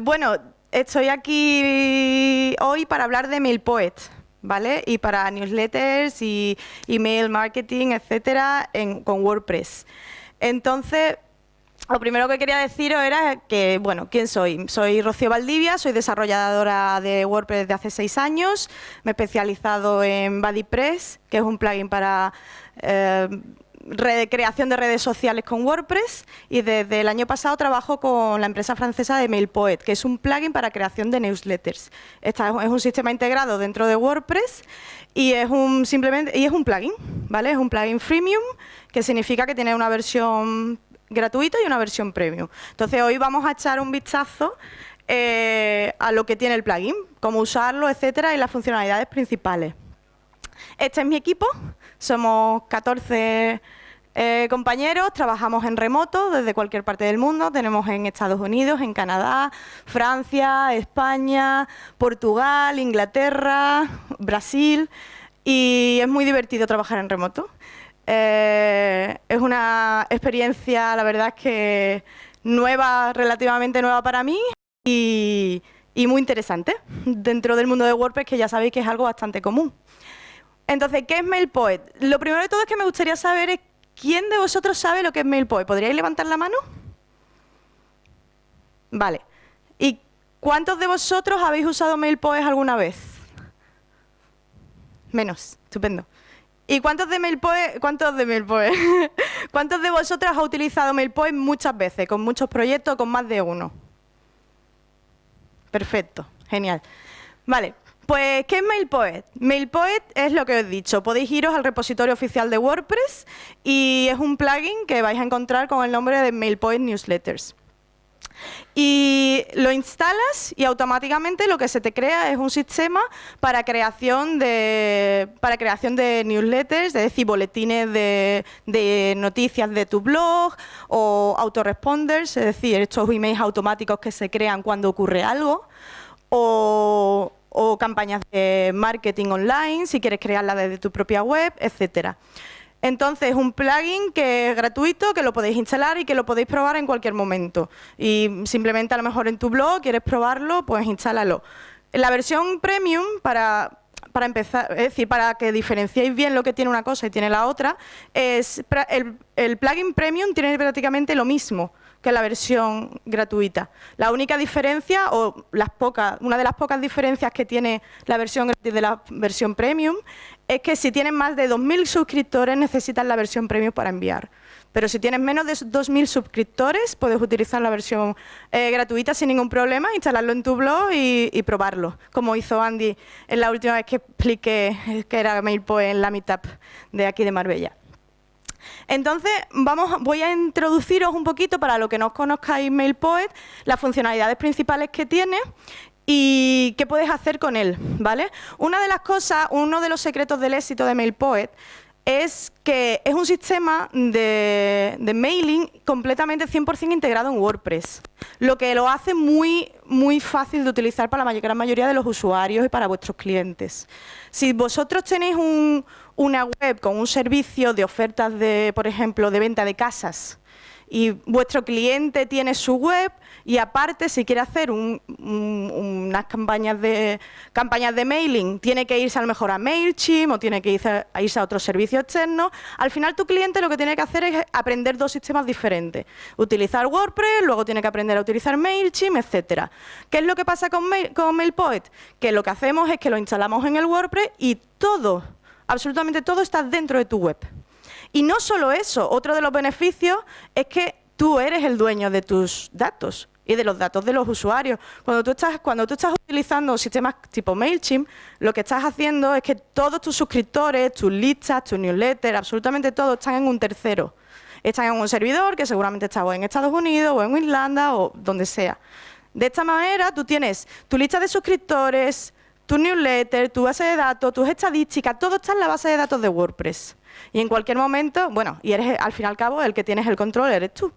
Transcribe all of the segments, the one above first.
Bueno, estoy aquí hoy para hablar de MailPoet, ¿vale? Y para newsletters y email marketing, etcétera, con WordPress. Entonces, lo primero que quería deciros era que, bueno, ¿quién soy? Soy Rocío Valdivia, soy desarrolladora de WordPress desde hace seis años, me he especializado en BuddyPress, que es un plugin para eh, creación de redes sociales con WordPress y desde el año pasado trabajo con la empresa francesa de MailPoet, que es un plugin para creación de newsletters. Esta es un sistema integrado dentro de WordPress y es un simplemente y es un plugin, ¿vale? Es un plugin freemium que significa que tiene una versión gratuito y una versión premium. Entonces hoy vamos a echar un vistazo eh, a lo que tiene el plugin, cómo usarlo, etcétera, y las funcionalidades principales. Este es mi equipo, somos 14 eh, compañeros, trabajamos en remoto desde cualquier parte del mundo, tenemos en Estados Unidos, en Canadá, Francia, España, Portugal, Inglaterra, Brasil, y es muy divertido trabajar en remoto. Eh, es una experiencia, la verdad es que nueva, relativamente nueva para mí y, muy interesante dentro del mundo de WordPress, que ya sabéis que es algo bastante común. Entonces, ¿qué es MailPoet? Lo primero de todo es que me gustaría saber quién de vosotros sabe lo que es MailPoet. ¿Podríais levantar la mano? Vale. ¿Y cuántos de vosotros habéis usado MailPoet alguna vez? Menos. Estupendo. ¿Y cuántos de MailPoet, cuántos de MailPoet, cuántos de vosotros ha utilizado MailPoet muchas veces, con muchos proyectos, con más de uno? Perfecto, genial. Vale, pues, ¿qué es MailPoet? MailPoet es lo que os he dicho. Podéis iros al repositorio oficial de WordPress y es un plugin que vais a encontrar con el nombre de MailPoet Newsletters. Y lo instalas y automáticamente lo que se te crea es un sistema para creación de, para creación de newsletters, es decir, boletines de, de noticias de tu blog o autoresponders, es decir, estos emails automáticos que se crean cuando ocurre algo, o, o campañas de marketing online, si quieres crearla desde tu propia web, etcétera. Entonces, es un plugin que es gratuito, que lo podéis instalar y que lo podéis probar en cualquier momento. Y simplemente a lo mejor en tu blog quieres probarlo, pues instálalo. la versión premium, para, para empezar, es decir, para que diferenciéis bien lo que tiene una cosa y tiene la otra, es el, el plugin premium tiene prácticamente lo mismo que la versión gratuita. La única diferencia, o las pocas, una de las pocas diferencias que tiene la versión de la versión premium, es que si tienes más de 2.000 suscriptores necesitas la versión premium para enviar. Pero si tienes menos de 2.000 suscriptores, puedes utilizar la versión eh, gratuita sin ningún problema, instalarlo en tu blog y, y, probarlo, como hizo Andy en la última vez que expliqué que era MailPoint en la Meetup de aquí de Marbella. Entonces, vamos, voy a introduciros un poquito, para lo que no conozcáis MailPoet, las funcionalidades principales que tiene y qué puedes hacer con él, ¿vale? Una de las cosas, uno de los secretos del éxito de MailPoet es que es un sistema de, mailing completamente 100% integrado en WordPress, lo que lo hace muy, muy fácil de utilizar para la gran mayoría de los usuarios y para vuestros clientes. Si vosotros tenéis una web con un servicio de ofertas, de, por ejemplo, de venta de casas, y vuestro cliente tiene su web y aparte si quiere hacer unas campañas de, campañas de mailing, tiene que irse a lo mejor a MailChimp o tiene que irse a, irse a otro servicio externo, al final tu cliente lo que tiene que hacer es aprender dos sistemas diferentes. Utilizar WordPress, luego tiene que aprender a utilizar MailChimp, etcétera. ¿Qué es lo que pasa con, con MailPoet? Que lo que hacemos es que lo instalamos en el WordPress y todo, absolutamente todo está dentro de tu web. Y no solo eso, otro de los beneficios es que tú eres el dueño de tus datos y de los datos de los usuarios. Cuando tú estás, cuando tú estás utilizando sistemas tipo MailChimp, lo que estás haciendo es que todos tus suscriptores, tus listas, tus newsletters, absolutamente todo están en un tercero. Están en un servidor que seguramente está en Estados Unidos o en Irlanda o donde sea. De esta manera tú tienes tu lista de suscriptores, tu newsletter, tu base de datos, tus estadísticas, todo está en la base de datos de WordPress. Y en cualquier momento, bueno, y eres al fin y al cabo el que tienes el control, eres tú.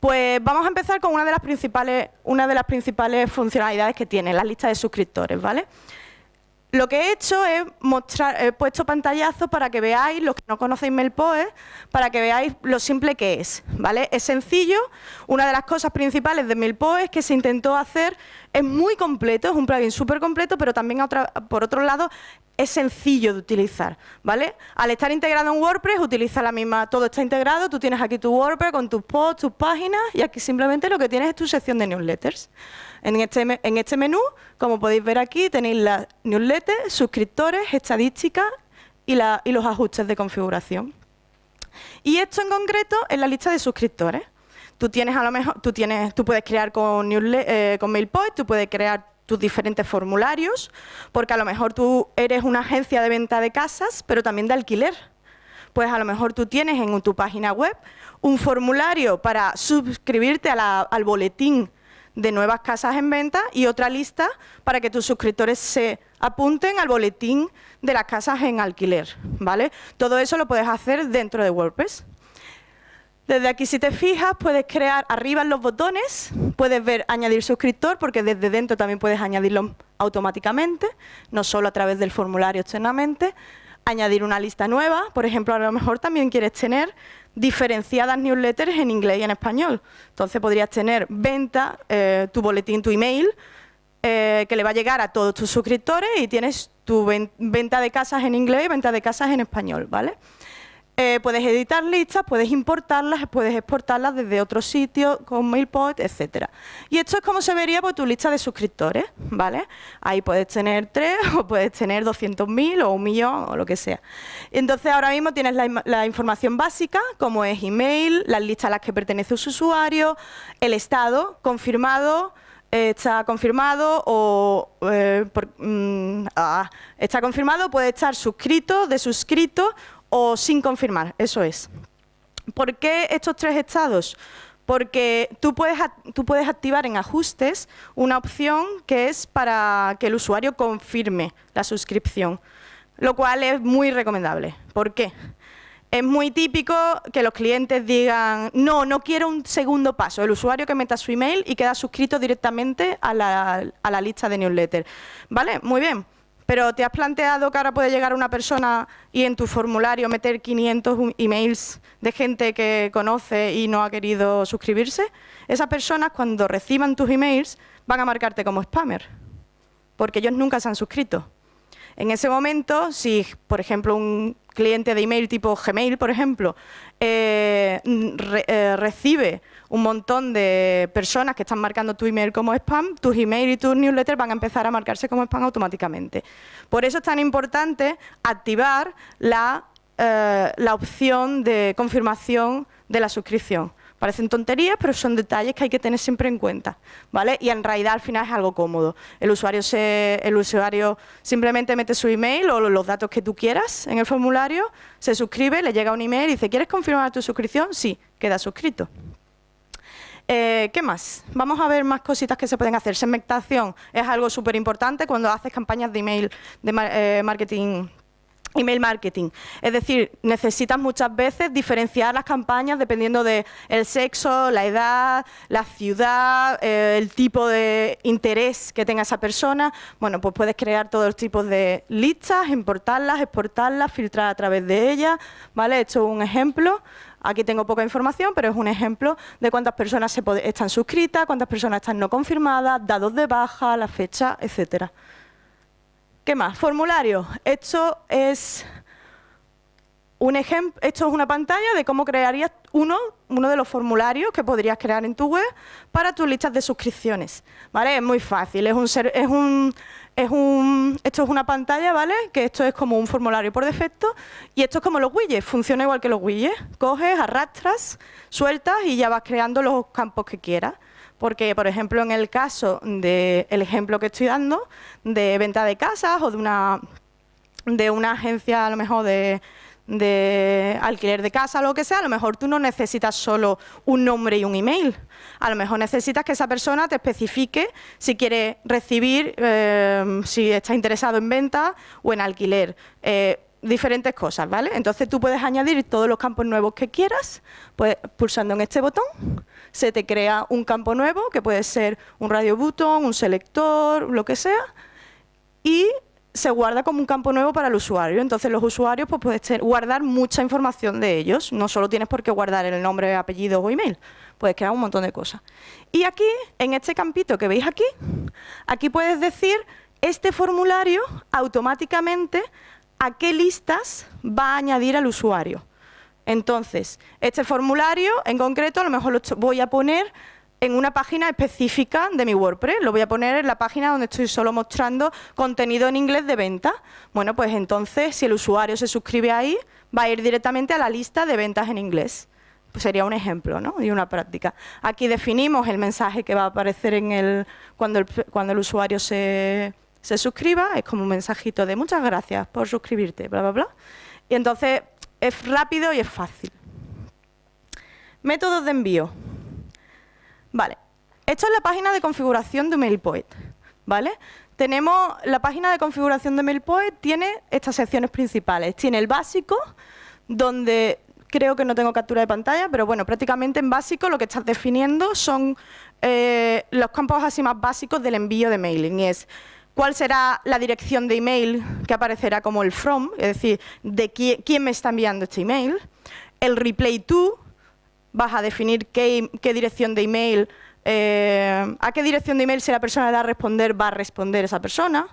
Pues vamos a empezar con una de las principales, una de las principales funcionalidades que tiene, la lista de suscriptores, ¿vale? Lo que he hecho es mostrar, he puesto pantallazos para que veáis, los que no conocéis MailPoet, para que veáis lo simple que es, ¿vale? Es sencillo, una de las cosas principales de MailPoet que se intentó hacer, es muy completo, es un plugin súper completo, pero también por otro lado es sencillo de utilizar, ¿vale? Al estar integrado en WordPress, utiliza la misma, todo está integrado, tú tienes aquí tu WordPress con tus posts, tus páginas, y aquí simplemente lo que tienes es tu sección de newsletters. En este, en este menú, como podéis ver aquí, tenéis las newsletters, suscriptores, estadísticas y, los ajustes de configuración. Y esto en concreto es la lista de suscriptores. Tú puedes crear con, eh, con MailPoint, tú puedes crear tus diferentes formularios, porque a lo mejor tú eres una agencia de venta de casas, pero también de alquiler. Pues a lo mejor tú tienes en tu página web un formulario para suscribirte al boletín de nuevas casas en venta y otra lista para que tus suscriptores se apunten al boletín de las casas en alquiler. ¿vale? Todo eso lo puedes hacer dentro de WordPress. Desde aquí, si te fijas, puedes crear arriba los botones, puedes ver añadir suscriptor, porque desde dentro también puedes añadirlo automáticamente, no solo a través del formulario externamente. Añadir una lista nueva, por ejemplo, a lo mejor también quieres tener diferenciadas newsletters en inglés y en español. Entonces podrías tener venta, eh, tu boletín, tu email, eh, que le va a llegar a todos tus suscriptores y tienes tu venta de casas en inglés y venta de casas en español, ¿vale? Eh, puedes editar listas, puedes importarlas, puedes exportarlas desde otro sitio con MailPoint, etcétera. Y esto es como se vería por tu lista de suscriptores, ¿vale? Ahí puedes tener tres o puedes tener 200.000 o un millón o lo que sea. Entonces ahora mismo tienes la, información básica, como es email, las listas a las que pertenece su usuario, el estado confirmado, eh, está confirmado o eh, mm, ah, está confirmado, puede estar suscrito, de suscrito o sin confirmar, eso es. ¿Por qué estos tres estados? Porque tú puedes, activar en ajustes una opción que es para que el usuario confirme la suscripción, lo cual es muy recomendable. ¿Por qué? Es muy típico que los clientes digan, no, no quiero un segundo paso, el usuario que meta su email y queda suscrito directamente a la, a la lista de newsletter. ¿Vale? Muy bien. Pero ¿te has planteado que ahora puede llegar una persona y en tu formulario meter 500 emails de gente que conoce y no ha querido suscribirse? Esas personas cuando reciban tus emails van a marcarte como spammer, porque ellos nunca se han suscrito. En ese momento, si, por ejemplo, un cliente de email tipo Gmail, por ejemplo, eh, eh, recibe un montón de personas que están marcando tu email como spam, tus email y tus newsletters van a empezar a marcarse como spam automáticamente. Por eso es tan importante activar la, eh, opción de confirmación de la suscripción. Parecen tonterías, pero son detalles que hay que tener siempre en cuenta, ¿vale? Y en realidad al final es algo cómodo. El usuario, el usuario simplemente mete su email o los datos que tú quieras en el formulario, se suscribe, le llega un email y dice, ¿quieres confirmar tu suscripción? Sí, queda suscrito. Eh, ¿Qué más? Vamos a ver más cositas que se pueden hacer. Segmentación es algo súper importante cuando haces campañas de email de eh, marketing Email marketing. Es decir, necesitas muchas veces diferenciar las campañas dependiendo del sexo, la edad, la ciudad, eh, el tipo de interés que tenga esa persona. Bueno, pues puedes crear todos los tipos de listas, importarlas, exportarlas, filtrar a través de ellas. ¿vale? Esto es un ejemplo. Aquí tengo poca información, pero es un ejemplo de cuántas personas están suscritas, cuántas personas están no confirmadas, dados de baja, la fecha, etcétera. ¿Qué más? Formulario. Esto es un esto es una pantalla de cómo crearías uno, uno de los formularios que podrías crear en tu web para tus listas de suscripciones. ¿Vale? Es muy fácil, es un, es un, esto es una pantalla, ¿vale? Que esto es como un formulario por defecto y esto es como los widgets, funciona igual que los widgets. Coges, arrastras, sueltas y ya vas creando los campos que quieras. Porque, por ejemplo, en el caso del ejemplo que estoy dando, de venta de casas o de una, de una agencia, a lo mejor, de, de alquiler de casa lo que sea, a lo mejor tú no necesitas solo un nombre y un email. A lo mejor necesitas que esa persona te especifique si quiere recibir, eh, si está interesado en venta o en alquiler. Eh, diferentes cosas, ¿vale? Entonces tú puedes añadir todos los campos nuevos que quieras, pues, pulsando en este botón, se te crea un campo nuevo, que puede ser un radio button, un selector, lo que sea, y se guarda como un campo nuevo para el usuario. Entonces los usuarios pues, puedes guardar mucha información de ellos. No solo tienes por qué guardar el nombre, apellido o email. Puedes crear un montón de cosas. Y aquí, en este campito que veis aquí, aquí puedes decir este formulario automáticamente a qué listas va a añadir al usuario. Entonces, este formulario en concreto a lo mejor lo voy a poner en una página específica de mi WordPress. Lo voy a poner en la página donde estoy solo mostrando contenido en inglés de venta. Bueno, pues entonces, si el usuario se suscribe ahí, va a ir directamente a la lista de ventas en inglés. Pues sería un ejemplo ¿no? y una práctica. Aquí definimos el mensaje que va a aparecer en el, cuando, el, cuando el usuario se, se suscriba. Es como un mensajito de muchas gracias por suscribirte, bla, bla, bla. Y entonces es rápido y es fácil. Métodos de envío. Vale, esto es la página de configuración de MailPoet, ¿vale? Tenemos la página de configuración de MailPoet, tiene estas secciones principales. Tiene el básico, donde creo que no tengo captura de pantalla, pero bueno, prácticamente en básico lo que estás definiendo son eh, los campos así más básicos del envío de mailing. es cuál será la dirección de email que aparecerá como el from, es decir, de quién, quién me está enviando este email, el replay to, vas a definir qué, dirección de email, eh, a qué dirección de email si la persona le da a responder, va a responder esa persona,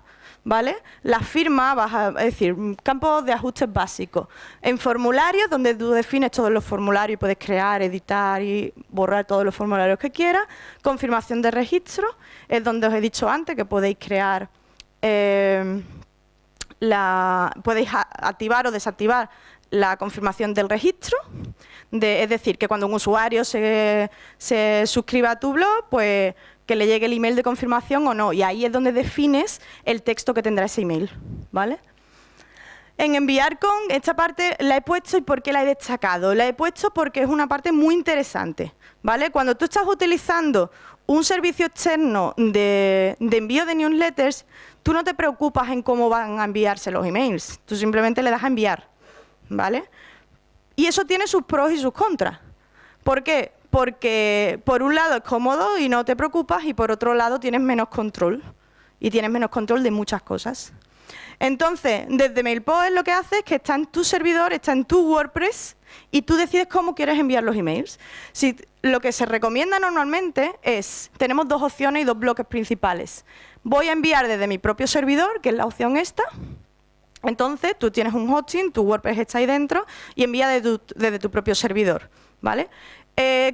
¿vale? La firma, vas a decir, campos de ajustes básicos. En formularios, donde tú defines todos los formularios puedes crear, editar y borrar todos los formularios que quieras. Confirmación de registro, es donde os he dicho antes que podéis crear, eh, podéis activar o desactivar la confirmación del registro, es decir, que cuando un usuario se, suscriba a tu blog, pues que le llegue el email de confirmación o no. Y ahí es donde defines el texto que tendrá ese email. ¿vale? En enviar con, esta parte la he puesto y por qué la he destacado. La he puesto porque es una parte muy interesante. ¿vale? Cuando tú estás utilizando un servicio externo de, de envío de newsletters, tú no te preocupas en cómo van a enviarse los emails. Tú simplemente le das a enviar. ¿vale? Y eso tiene sus pros y sus contras. ¿Por qué? Porque por un lado es cómodo y no te preocupas y por otro lado tienes menos control y tienes menos control de muchas cosas. Entonces, desde MailPost lo que hace es que está en tu servidor, está en tu WordPress y tú decides cómo quieres enviar los emails. Si, lo que se recomienda normalmente es, tenemos dos opciones y dos bloques principales. Voy a enviar desde mi propio servidor, que es la opción esta, entonces, tú tienes un hosting, tu WordPress está ahí dentro y envía desde tu, propio servidor, ¿vale? Eh,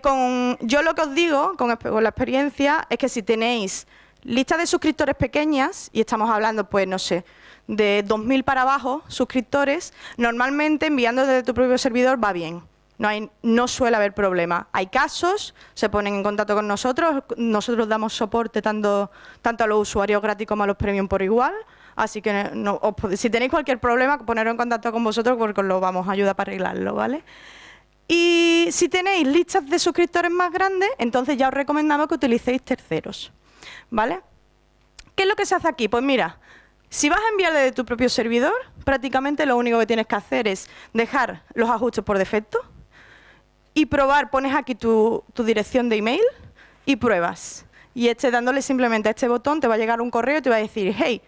yo lo que os digo con, la experiencia es que si tenéis listas de suscriptores pequeñas, y estamos hablando, pues, no sé, de 2.000 para abajo suscriptores, normalmente enviando desde tu propio servidor va bien. No suele haber problema. Hay casos, se ponen en contacto con nosotros, nosotros damos soporte tanto, tanto a los usuarios gratis como a los premium por igual, Así que si tenéis cualquier problema, poneros en contacto con vosotros porque os lo vamos a ayudar para arreglarlo, ¿vale? Y si tenéis listas de suscriptores más grandes, entonces ya os recomendamos que utilicéis terceros, ¿vale? ¿Qué es lo que se hace aquí? Pues mira, si vas a enviar desde tu propio servidor, prácticamente lo único que tienes que hacer es dejar los ajustes por defecto y probar, pones aquí tu, tu dirección de email y pruebas. Y este, dándole simplemente a este botón te va a llegar un correo y te va a decir, hey,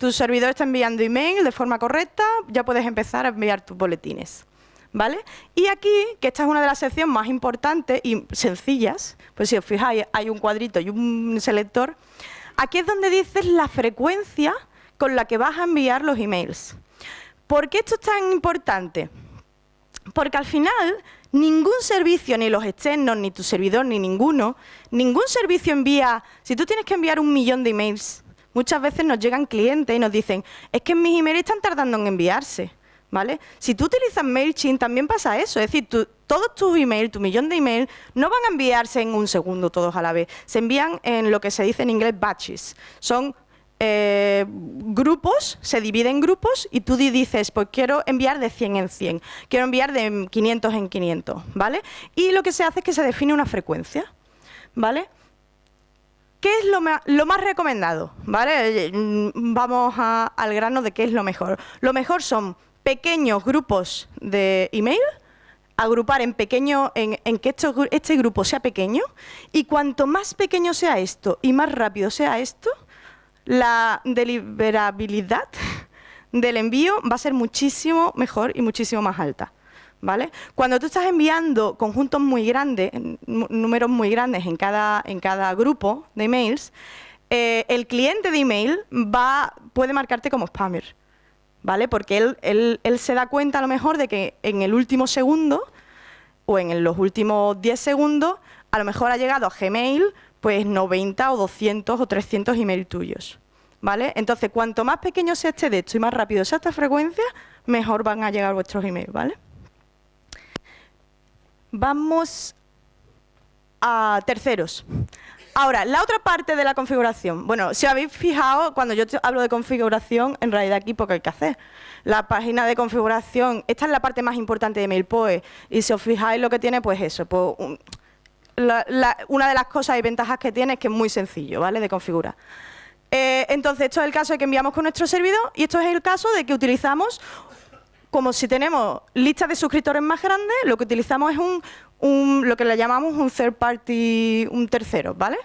tu servidor está enviando email de forma correcta, ya puedes empezar a enviar tus boletines. ¿Vale? Y aquí, que esta es una de las secciones más importantes y sencillas, pues si os fijáis, hay un cuadrito y un selector, aquí es donde dices la frecuencia con la que vas a enviar los emails. ¿Por qué esto es tan importante? Porque al final, ningún servicio, ni los externos, ni tu servidor, ni ninguno, ningún servicio envía, si tú tienes que enviar un millón de emails Muchas veces nos llegan clientes y nos dicen, es que mis emails están tardando en enviarse. ¿Vale? Si tú utilizas MailChimp también pasa eso, es decir, todos tus emails, tu millón de emails, no van a enviarse en un segundo todos a la vez, se envían en lo que se dice en inglés batches, son eh, grupos, se dividen en grupos y tú dices, pues quiero enviar de 100 en 100, quiero enviar de 500 en 500, ¿vale? Y lo que se hace es que se define una frecuencia, ¿vale? ¿Qué es lo, más recomendado? ¿Vale? Eh, mm, vamos al grano de qué es lo mejor. Lo mejor son pequeños grupos de email, agrupar en pequeño, en, que este grupo sea pequeño, y cuanto más pequeño sea esto y más rápido sea esto, la deliberabilidad del envío va a ser muchísimo mejor y muchísimo más alta. ¿Vale? Cuando tú estás enviando conjuntos muy grandes, números muy grandes en cada, grupo de emails, eh, el cliente de email va, puede marcarte como spammer, ¿vale? Porque él, él, se da cuenta a lo mejor de que en el último segundo o en los últimos 10 segundos a lo mejor ha llegado a Gmail pues 90 o 200 o 300 emails tuyos. ¿Vale? Entonces, cuanto más pequeño sea este de esto y más rápido sea esta frecuencia, mejor van a llegar vuestros emails, ¿vale? Vamos a terceros. Ahora, la otra parte de la configuración. Bueno, si habéis fijado, cuando yo hablo de configuración, en realidad aquí poco hay que hacer. La página de configuración, esta es la parte más importante de MailPoe, y si os fijáis lo que tiene, pues eso, pues, una de las cosas y ventajas que tiene es que es muy sencillo, ¿vale?, de configurar. Eh, entonces, esto es el caso de que enviamos con nuestro servidor y esto es el caso de que utilizamos como si tenemos listas de suscriptores más grandes, lo que utilizamos es un, lo que le llamamos un third party, un tercero, ¿vale?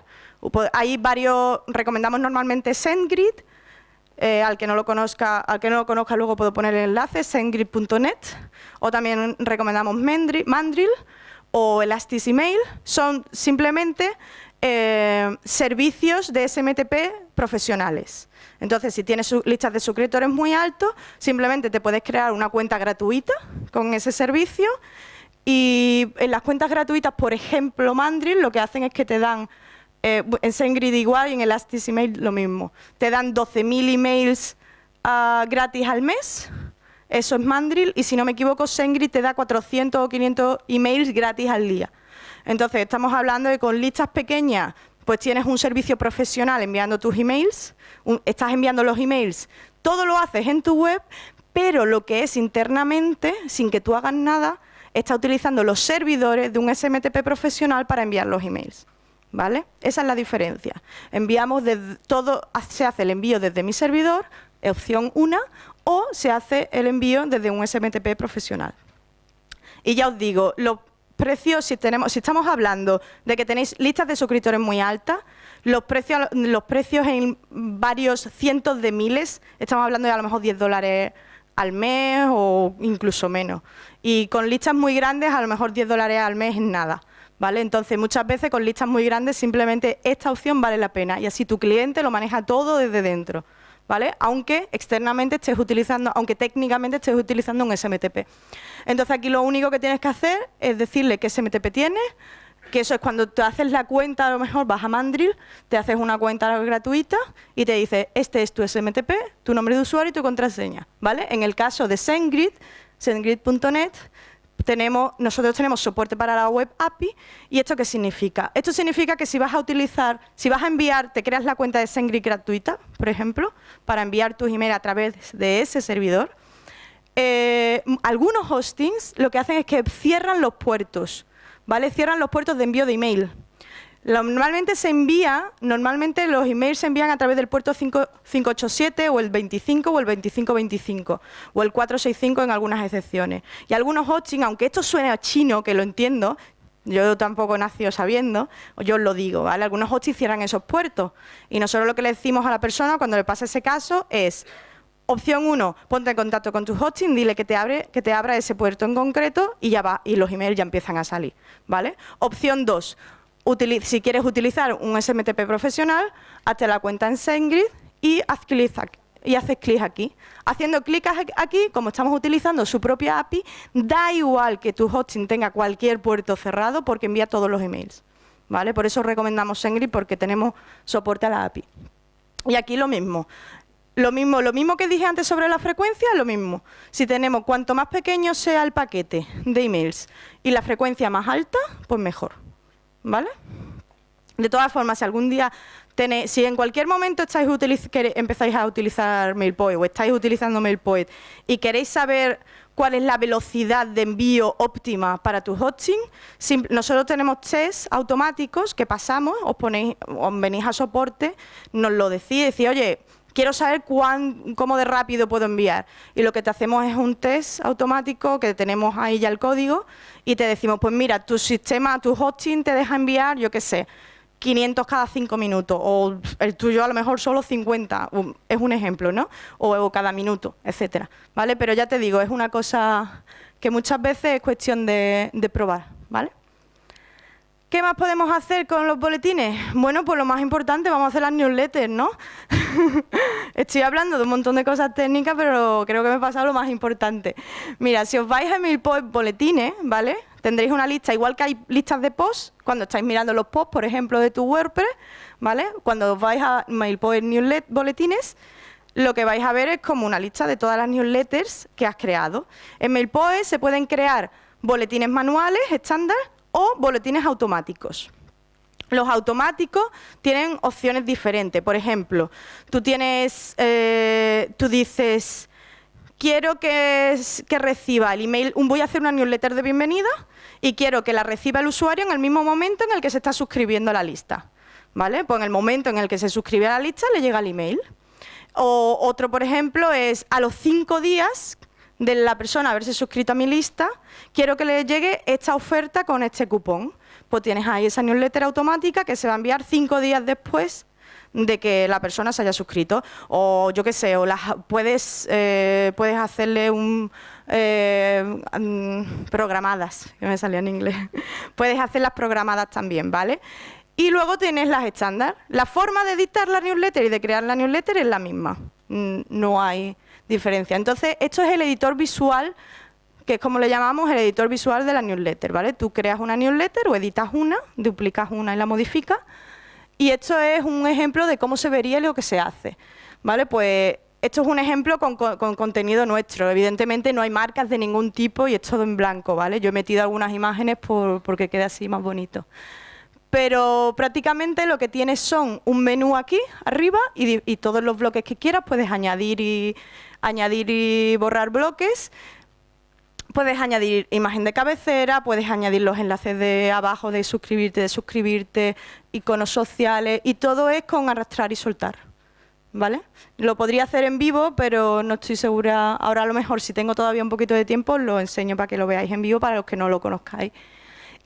Pues hay varios, recomendamos normalmente SendGrid, eh, al que no lo conozca, al que no lo conozca luego puedo poner el enlace, sendgrid.net, o también recomendamos Mandrill o Elastic Email, son simplemente eh, servicios de SMTP profesionales. Entonces, si tienes listas de suscriptores muy altos, simplemente te puedes crear una cuenta gratuita con ese servicio y en las cuentas gratuitas, por ejemplo, Mandrill, lo que hacen es que te dan, eh, en SendGrid igual y en Elastic Email lo mismo, te dan 12.000 emails ah, gratis al mes, eso es Mandrill, y si no me equivoco, SendGrid te da 400 o 500 emails gratis al día. Entonces, estamos hablando de con listas pequeñas pues tienes un servicio profesional enviando tus emails, estás enviando los emails, todo lo haces en tu web, pero lo que es internamente, sin que tú hagas nada, está utilizando los servidores de un SMTP profesional para enviar los emails. ¿Vale? Esa es la diferencia. Enviamos todo, se hace el envío desde mi servidor, opción 1, o se hace el envío desde un SMTP profesional. Y ya os digo, lo, precios, si, tenemos, si estamos hablando de que tenéis listas de suscriptores muy altas, los precios, los precios en varios cientos de miles, estamos hablando de a lo mejor 10 dólares al mes o incluso menos. Y con listas muy grandes, a lo mejor 10 dólares al mes es nada. ¿Vale? Entonces, muchas veces con listas muy grandes, simplemente esta opción vale la pena. Y así tu cliente lo maneja todo desde dentro. ¿Vale? Aunque externamente estés utilizando, aunque técnicamente estés utilizando un SMTP. Entonces aquí lo único que tienes que hacer es decirle qué SMTP tienes, que eso es cuando te haces la cuenta, a lo mejor vas a Mandrill, te haces una cuenta gratuita y te dice, este es tu SMTP, tu nombre de usuario y tu contraseña, ¿vale? En el caso de SendGrid, sendgrid.net, tenemos, nosotros tenemos soporte para la web API. ¿Y esto qué significa? Esto significa que si vas a utilizar, si vas a enviar, te creas la cuenta de SendGrid gratuita, por ejemplo, para enviar tus emails a través de ese servidor. Eh, algunos hostings lo que hacen es que cierran los puertos, ¿vale? Cierran los puertos de envío de email. Normalmente se envía, normalmente los emails se envían a través del puerto 587 o el 25 o el 2525 o el 465 en algunas excepciones. Y algunos hosting, aunque esto suene a chino, que lo entiendo, yo tampoco nací sabiendo, yo os lo digo, ¿vale? Algunos hostings cierran esos puertos y nosotros lo que le decimos a la persona cuando le pasa ese caso es Opción 1, ponte en contacto con tu hosting, dile que te, abre, que te abra ese puerto en concreto y ya va, y los emails ya empiezan a salir, ¿vale? Opción 2, si quieres utilizar un SMTP profesional, hazte la cuenta en SendGrid y haz clic y haces clic aquí. Haciendo clic aquí, como estamos utilizando su propia API, da igual que tu hosting tenga cualquier puerto cerrado porque envía todos los emails. ¿vale? Por eso recomendamos SendGrid porque tenemos soporte a la API. Y aquí lo mismo. Lo mismo, lo mismo que dije antes sobre la frecuencia, lo mismo. Si tenemos cuanto más pequeño sea el paquete de emails y la frecuencia más alta, pues mejor. ¿Vale? De todas formas, si algún día tenéis, si en cualquier momento estáis empezáis a utilizar MailPoet o estáis utilizando MailPoet y queréis saber cuál es la velocidad de envío óptima para tu hosting, nosotros tenemos tests automáticos que pasamos, os ponéis, os venís a soporte, nos lo decís, decís, oye, quiero saber cuán, cómo de rápido puedo enviar. Y lo que te hacemos es un test automático, que tenemos ahí ya el código, y te decimos, pues mira, tu sistema, tu hosting te deja enviar, yo qué sé, 500 cada 5 minutos, o el tuyo a lo mejor solo 50, es un ejemplo, ¿no? O, cada minuto, etcétera, ¿vale? Pero ya te digo, es una cosa que muchas veces es cuestión de, de probar, ¿vale? ¿Qué más podemos hacer con los boletines? Bueno, pues lo más importante, vamos a hacer las newsletters, ¿no? Estoy hablando de un montón de cosas técnicas, pero creo que me he pasado lo más importante. Mira, si os vais a MailPost Boletines, ¿vale? Tendréis una lista, igual que hay listas de posts, cuando estáis mirando los posts, por ejemplo, de tu WordPress, ¿vale? Cuando os vais a MailPost Newsletter Boletines, lo que vais a ver es como una lista de todas las newsletters que has creado. En MailPost se pueden crear boletines manuales, estándar, o boletines automáticos. Los automáticos tienen opciones diferentes. Por ejemplo, tú tienes, eh, tú dices, quiero que, que, reciba el email, voy a hacer una newsletter de bienvenida y quiero que la reciba el usuario en el mismo momento en el que se está suscribiendo a la lista. ¿Vale? Pues en el momento en el que se suscribe a la lista le llega el email. O otro, por ejemplo, es a los cinco días de la persona haberse suscrito a mi lista, quiero que le llegue esta oferta con este cupón. Pues tienes ahí esa newsletter automática que se va a enviar cinco días después de que la persona se haya suscrito. O yo qué sé, o las, puedes, eh, puedes hacerle un... Eh, mm, programadas, que me salió en inglés. puedes hacerlas programadas también, ¿vale? Y luego tienes las estándar. La forma de editar la newsletter y de crear la newsletter es la misma. Mm, no hay diferencia. Entonces, esto es el editor visual, que es como le llamamos el editor visual de la newsletter, ¿vale? Tú creas una newsletter o editas una, duplicas una y la modificas, y esto es un ejemplo de cómo se vería lo que se hace, ¿vale? Pues esto es un ejemplo con, contenido nuestro. Evidentemente no hay marcas de ningún tipo y es todo en blanco, ¿vale? Yo he metido algunas imágenes por, porque quede así más bonito pero prácticamente lo que tienes son un menú aquí arriba y, y, todos los bloques que quieras puedes añadir y, añadir y borrar bloques. Puedes añadir imagen de cabecera, puedes añadir los enlaces de abajo de suscribirte, de suscribirte, iconos sociales y todo es con arrastrar y soltar. ¿Vale? Lo podría hacer en vivo, pero no estoy segura. Ahora a lo mejor, si tengo todavía un poquito de tiempo, lo enseño para que lo veáis en vivo para los que no lo conozcáis.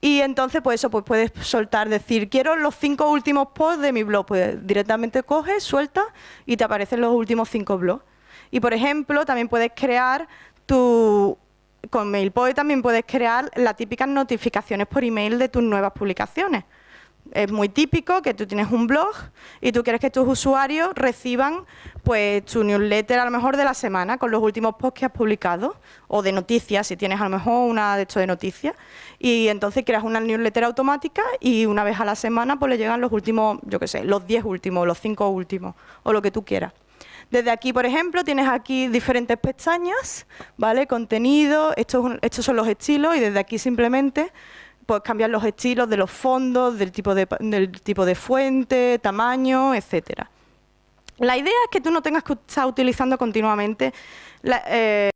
Y entonces, pues eso, pues puedes soltar, decir, quiero los cinco últimos posts de mi blog. Pues directamente coges, suelta y te aparecen los últimos cinco blogs. Y, por ejemplo, también puedes crear tu... Con MailPoet también puedes crear las típicas notificaciones por email de tus nuevas publicaciones. Es muy típico que tú tienes un blog y tú quieres que tus usuarios reciban pues tu newsletter a lo mejor de la semana con los últimos posts que has publicado o de noticias, si tienes a lo mejor una de esto de noticias y entonces creas una newsletter automática y una vez a la semana pues le llegan los últimos, yo qué sé, los 10 últimos, los 5 últimos o lo que tú quieras. Desde aquí, por ejemplo, tienes aquí diferentes pestañas, ¿vale? Contenido, estos, estos son los estilos y desde aquí simplemente puedes cambiar los estilos de los fondos, del tipo de, del tipo de fuente, tamaño, etcétera. La idea es que tú no tengas que estar utilizando continuamente eh,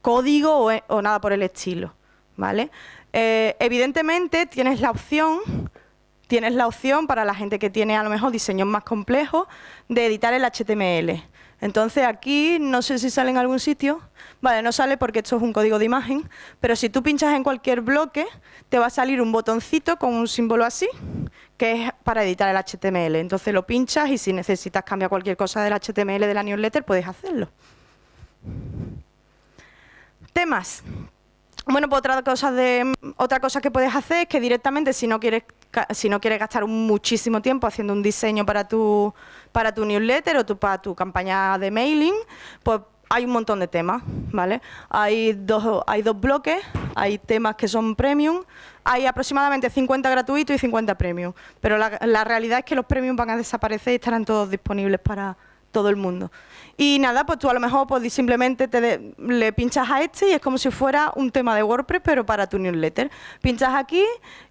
código o, nada por el estilo, ¿vale? Eh, evidentemente tienes la opción tienes la opción para la gente que tiene a lo mejor diseños más complejos de editar el HTML. Entonces aquí, no sé si sale en algún sitio, vale, no sale porque esto es un código de imagen, pero si tú pinchas en cualquier bloque, te va a salir un botoncito con un símbolo así, que es para editar el HTML. Entonces lo pinchas y si necesitas cambiar cualquier cosa del HTML de la newsletter, puedes hacerlo. Temas. Bueno, pues otra cosa, de, otra cosa que puedes hacer es que directamente, si no quieres si no quieres gastar muchísimo tiempo haciendo un diseño para tu, para tu newsletter o tu, para tu campaña de mailing, pues hay un montón de temas, ¿vale? Hay dos, hay dos bloques, hay temas que son premium, hay aproximadamente 50 gratuitos y 50 premium, pero la, la realidad es que los premium van a desaparecer y estarán todos disponibles para todo el mundo. Y nada, pues tú a lo mejor pues, simplemente te le pinchas a este y es como si fuera un tema de WordPress, pero para tu newsletter. Pinchas aquí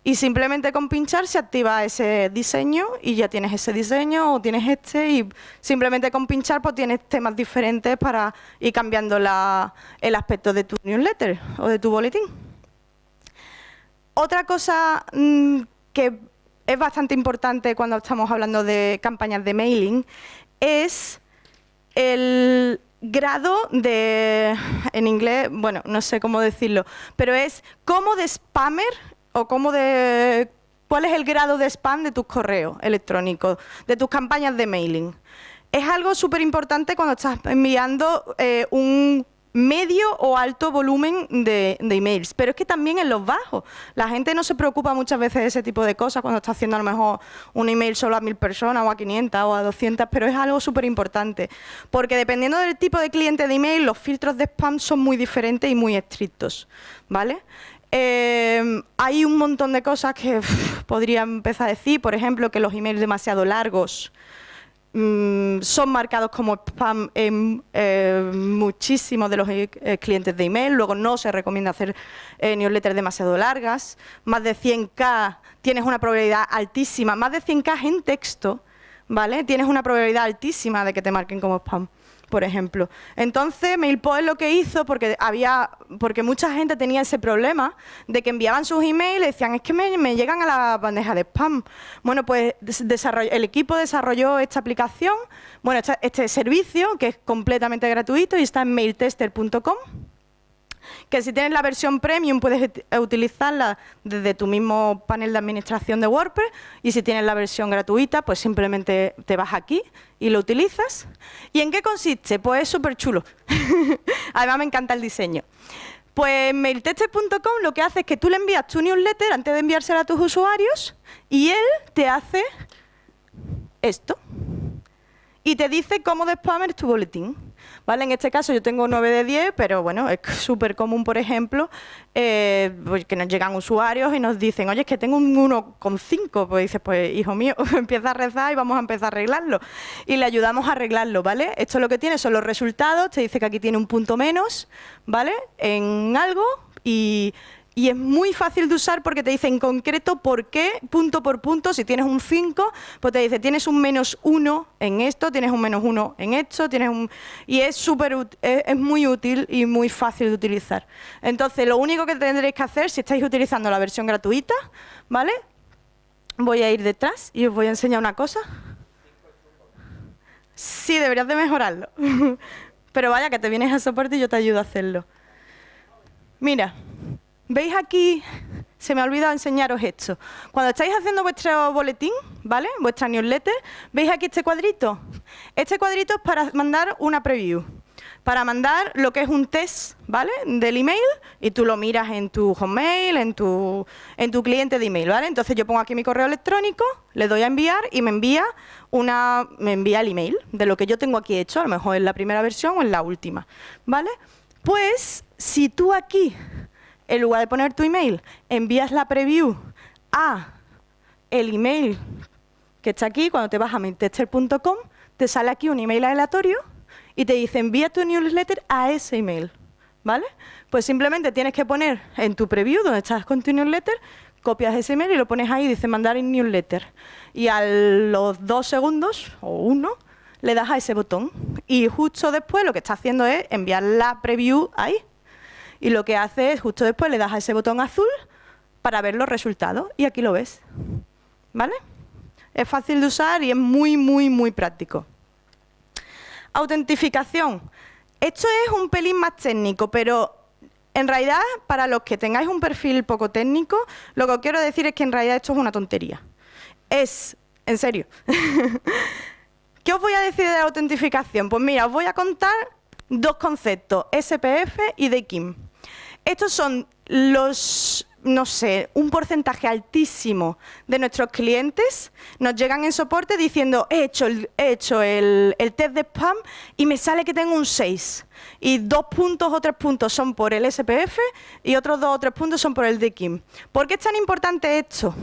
y simplemente con pinchar se activa ese diseño y ya tienes ese diseño o tienes este y simplemente con pinchar pues tienes temas diferentes para ir cambiando la, el aspecto de tu newsletter o de tu boletín. Otra cosa mm, que es bastante importante cuando estamos hablando de campañas de mailing es el grado de, en inglés, bueno, no sé cómo decirlo, pero es cómo de spammer o cómo de cuál es el grado de spam de tus correos electrónicos, de tus campañas de mailing. Es algo súper importante cuando estás enviando eh, un medio o alto volumen de, emails, pero es que también en los bajos. La gente no se preocupa muchas veces de ese tipo de cosas cuando está haciendo a lo mejor un email solo a mil personas o a 500 o a 200, pero es algo súper importante, porque dependiendo del tipo de cliente de email, los filtros de spam son muy diferentes y muy estrictos, ¿vale? Eh, hay un montón de cosas que podría empezar a decir, por ejemplo, que los emails demasiado largos Mm, son marcados como spam en eh, muchísimos de los eh, clientes de email, luego no se recomienda hacer eh, newsletters demasiado largas, más de 100k tienes una probabilidad altísima, más de 100k en texto, ¿vale? Tienes una probabilidad altísima de que te marquen como spam por ejemplo. Entonces, MailPoet lo que hizo, porque había, porque mucha gente tenía ese problema de que enviaban sus emails y decían, es que me, llegan a la bandeja de spam. Bueno, pues el equipo desarrolló esta aplicación, bueno, este, este servicio, que es completamente gratuito y está en mailtester.com que si tienes la versión premium puedes utilizarla desde tu mismo panel de administración de WordPress y si tienes la versión gratuita, pues simplemente te vas aquí y lo utilizas. ¿Y en qué consiste? Pues es súper chulo. Además me encanta el diseño. Pues mailtester.com lo que hace es que tú le envías tu newsletter antes de enviársela a tus usuarios y él te hace esto. Y te dice cómo de tu boletín. ¿Vale? En este caso yo tengo 9 de 10, pero bueno, es súper común, por ejemplo, eh, pues que nos llegan usuarios y nos dicen, oye, es que tengo un 1,5. Pues dices, pues hijo mío, empieza a rezar y vamos a empezar a arreglarlo. Y le ayudamos a arreglarlo, ¿vale? Esto lo que tiene son los resultados, te dice que aquí tiene un punto menos, ¿vale? En algo y y es muy fácil de usar porque te dice en concreto por qué, punto por punto, si tienes un 5, pues te dice tienes un menos 1 en esto, tienes un menos 1 en esto, tienes un... Y es, súper es, muy útil y muy fácil de utilizar. Entonces, lo único que tendréis que hacer, si estáis utilizando la versión gratuita, ¿vale? Voy a ir detrás y os voy a enseñar una cosa. Sí, deberías de mejorarlo. Pero vaya, que te vienes a soporte y yo te ayudo a hacerlo. Mira, ¿Veis aquí? Se me ha olvidado enseñaros esto. Cuando estáis haciendo vuestro boletín, ¿vale? Vuestra newsletter, ¿veis aquí este cuadrito? Este cuadrito es para mandar una preview. Para mandar lo que es un test, ¿vale? Del email y tú lo miras en tu Hotmail, en tu, en tu cliente de email, ¿vale? Entonces yo pongo aquí mi correo electrónico, le doy a enviar y me envía una, me envía el email de lo que yo tengo aquí hecho, a lo mejor en la primera versión o en la última, ¿vale? Pues si tú aquí en lugar de poner tu email, envías la preview a el email que está aquí, cuando te vas a mailtester.com, te sale aquí un email aleatorio y te dice envía tu newsletter a ese email. ¿Vale? Pues simplemente tienes que poner en tu preview, donde estás con tu newsletter, copias ese email y lo pones ahí y dice mandar en newsletter. Y a los dos segundos, o uno, le das a ese botón. Y justo después lo que está haciendo es enviar la preview ahí y lo que hace es justo después le das a ese botón azul para ver los resultados y aquí lo ves. ¿Vale? Es fácil de usar y es muy, muy, muy práctico. Autentificación. Esto es un pelín más técnico, pero en realidad, para los que tengáis un perfil poco técnico, lo que os quiero decir es que en realidad esto es una tontería. Es, en serio. ¿Qué os voy a decir de la autentificación? Pues mira, os voy a contar dos conceptos, SPF y DKIM. Estos son los, no sé, un porcentaje altísimo de nuestros clientes nos llegan en soporte diciendo he hecho el, he hecho el, test de spam y me sale que tengo un 6. Y dos puntos o tres puntos son por el SPF y otros dos o tres puntos son por el DKIM. ¿Por qué es tan importante esto?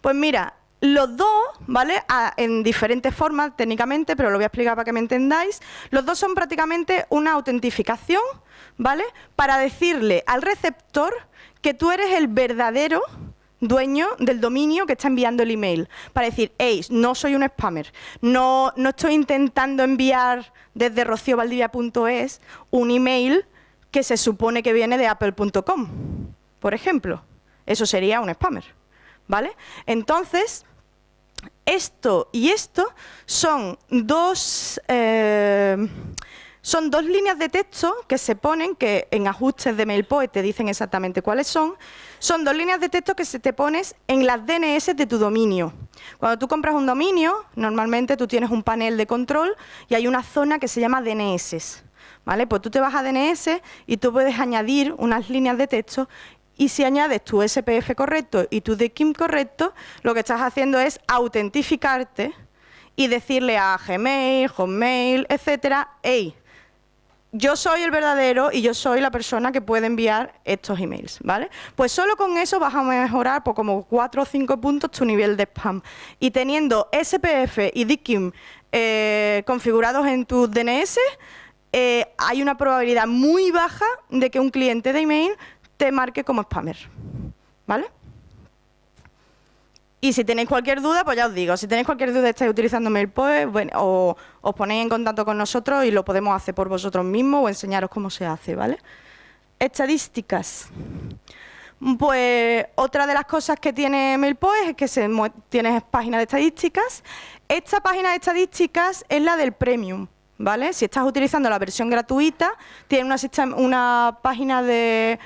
Pues mira, los dos, ¿vale? en diferentes formas técnicamente, pero lo voy a explicar para que me entendáis. Los dos son prácticamente una autentificación, ¿vale? Para decirle al receptor que tú eres el verdadero dueño del dominio que está enviando el email. Para decir, hey, no soy un spammer, no, no estoy intentando enviar desde rociovaldivia.es un email que se supone que viene de apple.com, por ejemplo. Eso sería un spammer, ¿vale? Entonces, esto y esto son dos, eh, son dos líneas de texto que se ponen, que en ajustes de MailPoet te dicen exactamente cuáles son, son dos líneas de texto que se te pones en las DNS de tu dominio. Cuando tú compras un dominio, normalmente tú tienes un panel de control y hay una zona que se llama DNS. ¿Vale? Pues tú te vas a DNS y tú puedes añadir unas líneas de texto y si añades tu SPF correcto y tu DKIM correcto, lo que estás haciendo es autentificarte y decirle a Gmail, Hotmail, etcétera, hey, yo soy el verdadero y yo soy la persona que puede enviar estos emails, ¿vale? Pues solo con eso vas a mejorar por como 4 o 5 puntos tu nivel de spam. Y teniendo SPF y DKIM eh, configurados en tu DNS, eh, hay una probabilidad muy baja de que un cliente de email te marque como spammer, ¿vale? Y si tenéis cualquier duda, pues ya os digo, si tenéis cualquier duda estáis utilizando MailPoint, bueno, o os ponéis en contacto con nosotros y lo podemos hacer por vosotros mismos o enseñaros cómo se hace, ¿vale? Estadísticas. Pues otra de las cosas que tiene MailPoint es que se tienes página de estadísticas. Esta página de estadísticas es la del Premium, ¿vale? Si estás utilizando la versión gratuita, tiene una página de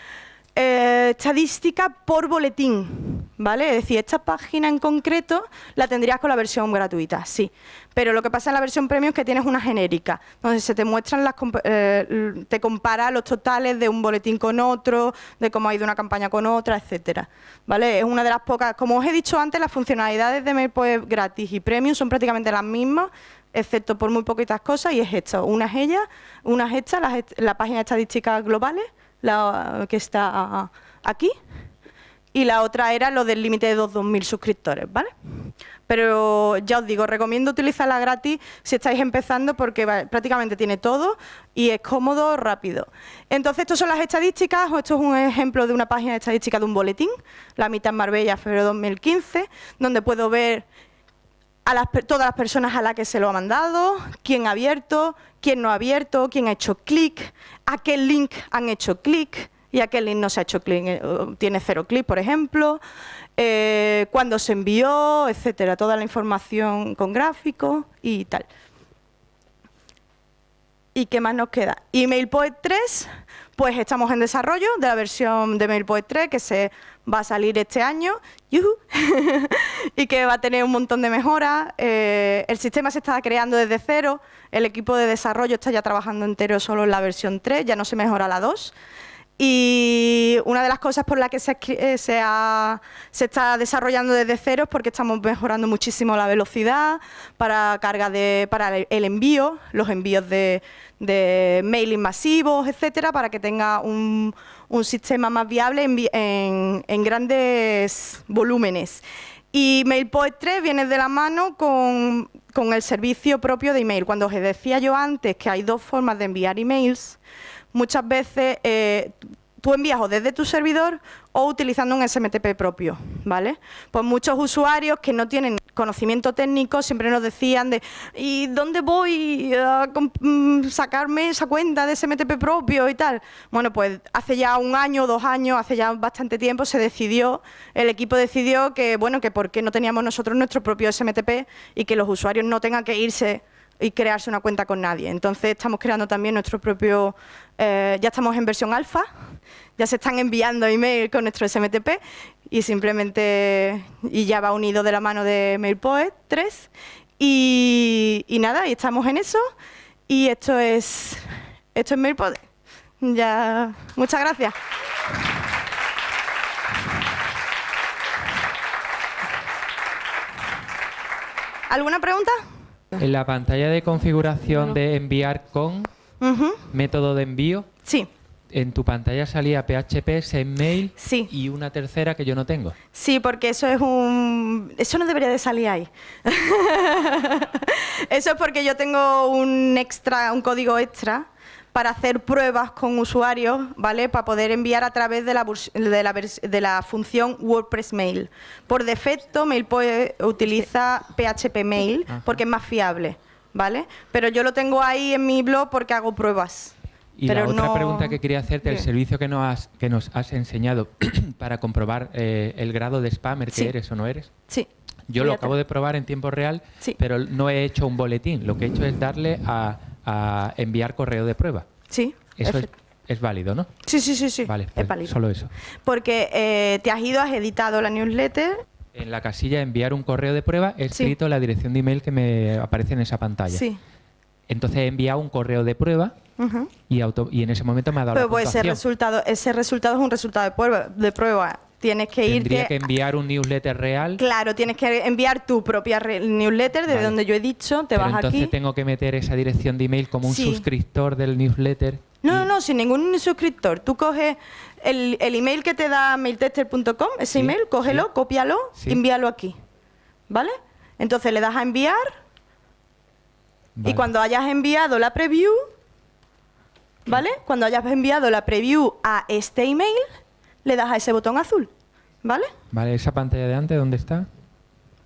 eh, estadística por boletín, ¿vale? Es decir, esta página en concreto la tendrías con la versión gratuita, sí. Pero lo que pasa en la versión premium es que tienes una genérica, donde se te muestran las... Eh, te compara los totales de un boletín con otro, de cómo ha ido una campaña con otra, etcétera, ¿vale? Es una de las pocas... Como os he dicho antes, las funcionalidades de MailPoet gratis y premium son prácticamente las mismas, excepto por muy poquitas cosas, y es esto. Una es ella, una es esta, la, la página de estadísticas globales, la que está aquí, y la otra era lo del límite de 2.000 suscriptores, ¿vale? Pero ya os digo, recomiendo utilizarla gratis si estáis empezando porque prácticamente tiene todo y es cómodo, rápido. Entonces, estas son las estadísticas, o esto es un ejemplo de una página de estadística de un boletín, la mitad en Marbella, febrero de 2015, donde puedo ver a todas las personas a las que se lo ha mandado, quién ha abierto, quién no ha abierto, quién ha hecho clic, a qué link han hecho clic y a qué link no se ha hecho clic, eh, tiene cero clic, por ejemplo, eh, cuándo se envió, etcétera, toda la información con gráficos y tal. ¿Y qué más nos queda? MailPoet 3, pues estamos en desarrollo de la versión de MailPoet 3 que se va a salir este año y que va a tener un montón de mejoras. Eh, el sistema se está creando desde cero, el equipo de desarrollo está ya trabajando entero solo en la versión 3, ya no se mejora la 2. Y una de las cosas por las que se, eh, se, está desarrollando desde cero es porque estamos mejorando muchísimo la velocidad para carga de, para el envío, los envíos de, de mailing masivos, etcétera, para que tenga un, un sistema más viable en, en, grandes volúmenes. Y MailPoet 3 viene de la mano con, el servicio propio de email. Cuando os decía yo antes que hay dos formas de enviar emails, muchas veces eh, tú envías o desde tu servidor o utilizando un SMTP propio, ¿vale? Pues muchos usuarios que no tienen conocimiento técnico siempre nos decían de ¿y dónde voy a mm, sacarme esa cuenta de SMTP propio y tal? Bueno, pues hace ya un año, dos años, hace ya bastante tiempo se decidió, el equipo decidió que, bueno, que por qué no teníamos nosotros nuestro propio SMTP y que los usuarios no tengan que irse y crearse una cuenta con nadie. Entonces estamos creando también nuestro propio, eh, ya estamos en versión alfa, ya se están enviando email con nuestro SMTP y simplemente, y ya va unido de la mano de MailPoet 3 y, nada, y estamos en eso y esto es, esto es MailPoet. Ya, muchas gracias. ¿Alguna pregunta? En la pantalla de configuración de enviar con método de envío, sí. en tu pantalla salía PHP, SendMail sí. y una tercera que yo no tengo. Sí, porque eso es un... Eso no debería de salir ahí. eso es porque yo tengo un extra, un código extra para hacer pruebas con usuarios, ¿vale? Para poder enviar a través de la, de la, función WordPress Mail. Por defecto, MailPoint utiliza PHP Mail porque es más fiable, ¿vale? Pero yo lo tengo ahí en mi blog porque hago pruebas. Y la otra pregunta que quería hacerte, el servicio que nos has, que nos has enseñado para comprobar eh, el grado de spammer que eres o no eres. Sí. Yo lo acabo de probar en tiempo real, pero no he hecho un boletín. Lo que he hecho es darle a a enviar correo de prueba. Sí. Eso es, es, válido, ¿no? Sí, sí, sí, sí. Vale, es pues válido. solo eso. Porque eh, te has ido, has editado la newsletter. En la casilla enviar un correo de prueba he Sí. escrito la dirección de email que me aparece en esa pantalla. Sí. Entonces he enviado un correo de prueba y, auto- y en ese momento me ha dado Pero la pues ese resultado, ese resultado es un resultado de prueba. De prueba. Tienes que Tendría irte. que enviar un newsletter real. Claro, tienes que enviar tu propia newsletter de Vale. donde yo he dicho, te pero vas entonces aquí. tengo que meter esa dirección de email como un Sí. suscriptor del newsletter. No, no, no, sin ningún suscriptor. Tú coges el, el email que te da mailtester.com, ese Sí, email, cógelo, sí. cópialo, envíalo aquí. ¿Vale? Entonces le das a enviar y cuando hayas enviado la preview, ¿vale? Cuando hayas enviado la preview a este email, le das a ese botón azul. ¿Vale? Vale, esa pantalla de antes, ¿dónde está?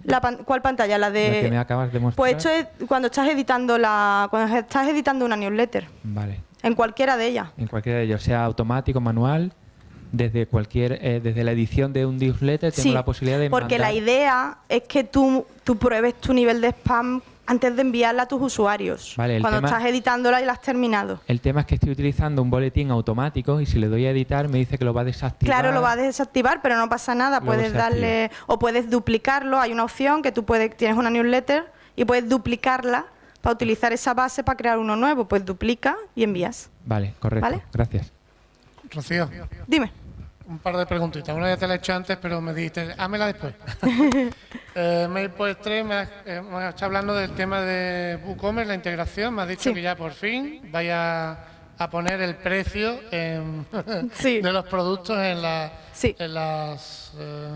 La pan- ¿Cuál pantalla? La de... La que me acabas de mostrar. Pues esto es cuando estás editando la cuando estás editando una newsletter, Vale. en cualquiera de ellas. En cualquiera de ellos, sea automático, manual, desde cualquier, eh, desde la edición de un newsletter tengo Sí, la posibilidad de porque la idea es que tú, tú pruebes tu nivel de spam antes de enviarla a tus usuarios. Vale, el cuando tema- estás editándola y la has terminado. El tema es que estoy utilizando un boletín automático y si le doy a editar me dice que lo va a desactivar. Claro, lo vas a desactivar, pero no pasa nada. Luego puedes darle o puedes duplicarlo. Hay una opción que tú puedes tienes una newsletter y puedes duplicarla para utilizar esa base para crear uno nuevo. Pues duplica y envías. Vale, correcto. ¿Vale? Gracias. Rocío, Dime. Un par de preguntitas. Una ya te la he hecho antes, pero me dijiste, hámela después. eh, MailPoet 3, me has, eh, me has estado hablando del tema de WooCommerce, la integración. Me has dicho Sí. que ya por fin vaya a poner el precio en- Sí. de los productos en, la- Sí. en las, eh,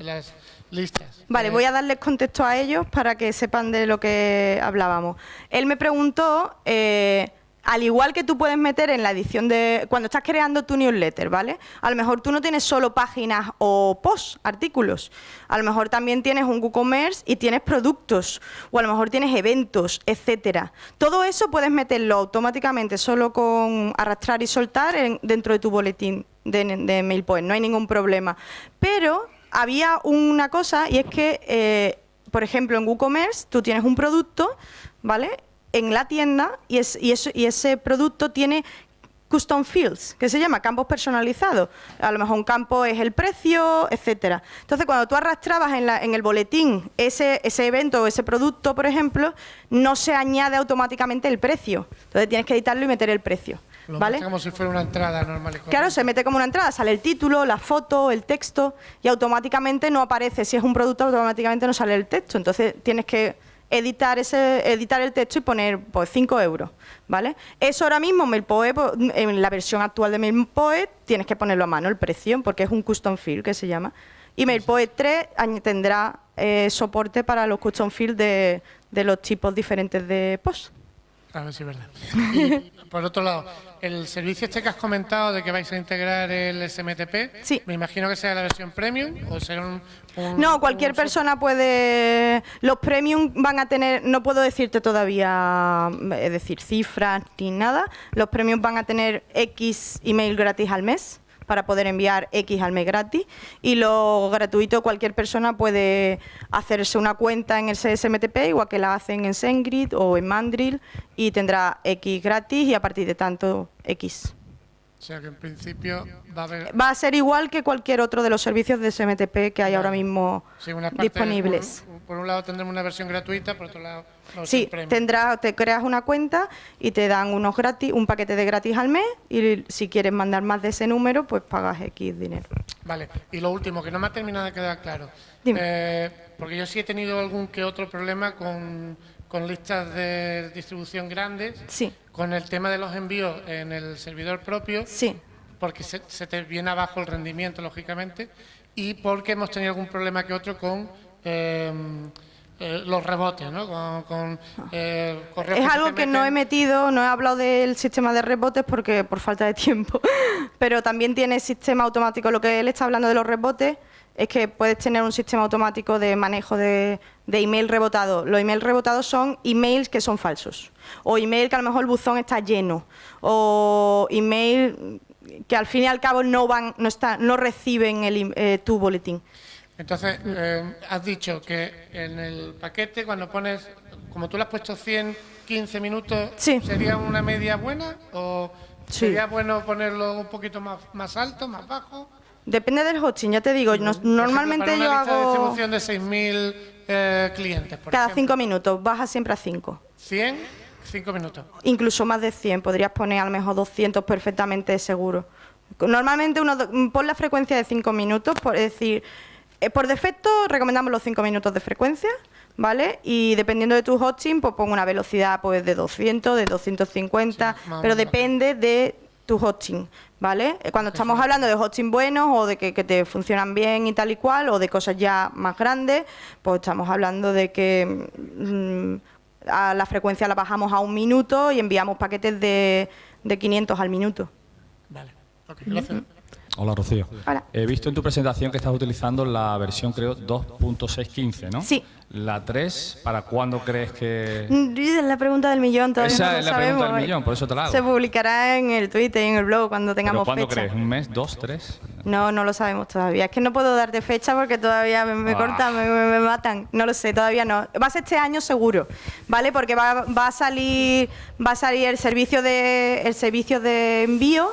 en las listas. Vale, Eh, voy a darles contexto a ellos para que sepan de lo que hablábamos. Él me preguntó, eh, al igual que tú puedes meter en la edición de... Cuando estás creando tu newsletter, ¿vale? A lo mejor tú no tienes solo páginas o posts, artículos. A lo mejor también tienes un WooCommerce y tienes productos. O a lo mejor tienes eventos, etcétera. Todo eso puedes meterlo automáticamente solo con arrastrar y soltar en- dentro de tu boletín de, de MailPoint. No hay ningún problema. Pero había una cosa y es que, eh, por ejemplo, en WooCommerce tú tienes un producto, ¿vale? En la tienda y, es- y y ese producto tiene custom fields, que se llama campos personalizados. A lo mejor un campo es el precio, etcétera. Entonces, cuando tú arrastrabas en, la- en el boletín ese, ese evento o ese producto, por ejemplo, no se añade automáticamente el precio. Entonces tienes que editarlo y meter el precio. lo ¿Vale? como si fuera una entrada normal y Claro, se mete como una entrada, sale el título, la foto, el texto y automáticamente no aparece. Si es un producto, automáticamente no sale el texto. Entonces tienes que editar ese editar el texto y poner pues 5 euros, ¿vale? Eso ahora mismo MailPoet, pues, en la versión actual de MailPoet tienes que ponerlo a mano el precio porque es un custom field que se llama. Y MailPoet 3 añ- tendrá eh, soporte para los custom fields de, de los tipos diferentes de post. A ver si es verdad. Por otro lado, el servicio este que has comentado de que vais a integrar el SMTP, Sí. me imagino que sea la versión premium o será un... un- No, cualquier un- persona puede. Los premium van a tener. No puedo decirte todavía, es decir, cifras ni nada. Los premium van a tener X email gratis al mes para poder enviar X al mes gratis. Y lo gratuito, cualquier persona puede hacerse una cuenta en el CSMTP, igual que la hacen en SendGrid o en Mandrill, y tendrá X gratis y a partir de tanto X. O sea que en principio va a haber... Va a ser igual que cualquier otro de los servicios de SMTP que hay ahora mismo sí, una parte- disponibles. Por un lado tendremos una versión gratuita, por otro lado... Sí, tendrá, te creas una cuenta y te dan unos gratis, un paquete de gratis al mes y si quieres mandar más de ese número, pues pagas X dinero. Vale, y lo último, que no me ha terminado de quedar claro. Dime. Eh, porque yo sí he tenido algún que otro problema con, con listas de distribución grandes, Sí, con el tema de los envíos en el servidor propio. sí. porque se, se te viene abajo el rendimiento, lógicamente, y porque hemos tenido algún problema que otro con eh, eh, los rebotes, ¿no? Con, con, eh, correos Es algo que no he metido, no he hablado del sistema de rebotes porque por falta de tiempo, pero también tiene sistema automático. Lo que él está hablando de los rebotes es que puedes tener un sistema automático de manejo de, de email rebotado. Los emails rebotados son emails que son falsos, o email que a lo mejor el buzón está lleno, o email que al fin y al cabo no van, no está, no reciben el, eh, tu boletín. Entonces, eh, has dicho que en el paquete, cuando pones, como tú le has puesto 100 15 minutos Sí. sería una media buena o Sí. sería bueno ponerlo un poquito más, más alto, más bajo? Depende del hosting, ya te digo, no- normalmente ejemplo, yo para una lista de hago distribución de 6.000 eh, clientes, por cada ejemplo. cinco minutos, baja siempre a cinco. 100, 5 minutos. Incluso más de 100, podrías poner a lo mejor 200 perfectamente seguro. Normalmente uno pon la frecuencia de 5 minutos, por es decir, eh, por defecto recomendamos los 5 minutos de frecuencia, ¿vale? Y dependiendo de tu hosting, pues pon una velocidad pues de 200, de 250, Sí, pero depende de tu hosting, ¿vale? Eh, Cuando estamos hablando de hosting buenos o de que, que te funcionan bien y tal y cual, o de cosas ya más grandes, pues estamos hablando de que mm, a la frecuencia la bajamos a un minuto y enviamos paquetes de, de 500 al minuto. Vale, ok, gracias. Hola, Rocío. Hola. He visto en tu presentación que estás utilizando la versión, creo, 2.615, ¿no? Sí. La 3, ¿para cuándo crees que...? Mm, Es la pregunta del millón, todavía Esa no lo es la pregunta sabemos. del millón, por eso te la hago. Se publicará en el Twitter y en el blog cuando ¿Pero tengamos cuándo fecha. crees? ¿Un mes, dos, tres? No, no lo sabemos todavía. Es que no puedo darte fecha porque todavía me, me Ah. cortan, me, me- me matan. No lo sé, todavía no. Va a ser este año seguro, ¿vale? Porque va, va a salir va a salir el servicio de el servicio de envío,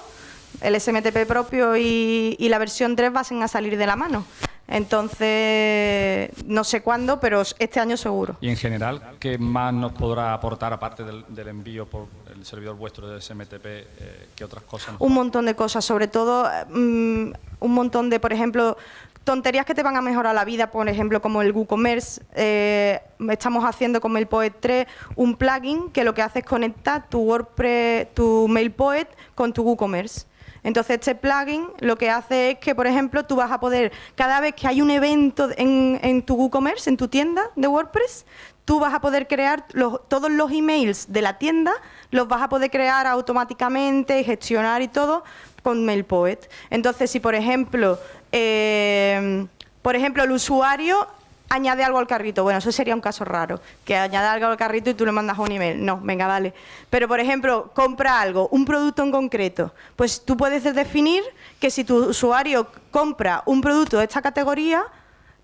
el SMTP propio y, y la versión 3 van a salir de la mano. Entonces, no sé cuándo, pero este año seguro. Y en general, ¿qué más nos podrá aportar, aparte del, del envío por el servidor vuestro de SMTP, eh, qué otras cosas? un montón de cosas, sobre todo mm, un montón de, por ejemplo, tonterías que te van a mejorar la vida, por ejemplo, como el WooCommerce. Eh, estamos haciendo con MailPoet 3 un plugin que lo que hace es conectar tu WordPress, tu MailPoet con tu WooCommerce. Entonces, este plugin lo que hace es que, por ejemplo, tú vas a poder, cada vez que hay un evento en, tu WooCommerce, en tu tienda de WordPress, tú vas a poder crear todos los emails de la tienda, los vas a poder crear automáticamente, gestionar y todo con MailPoet. Entonces, si por ejemplo, eh, por ejemplo, el usuario añade algo al carrito, bueno, eso sería un caso raro, que añada algo al carrito y tú le mandas un email. No, venga, vale. Pero por ejemplo, compra algo, un producto en concreto, pues tú puedes definir que si tu usuario compra un producto de esta categoría,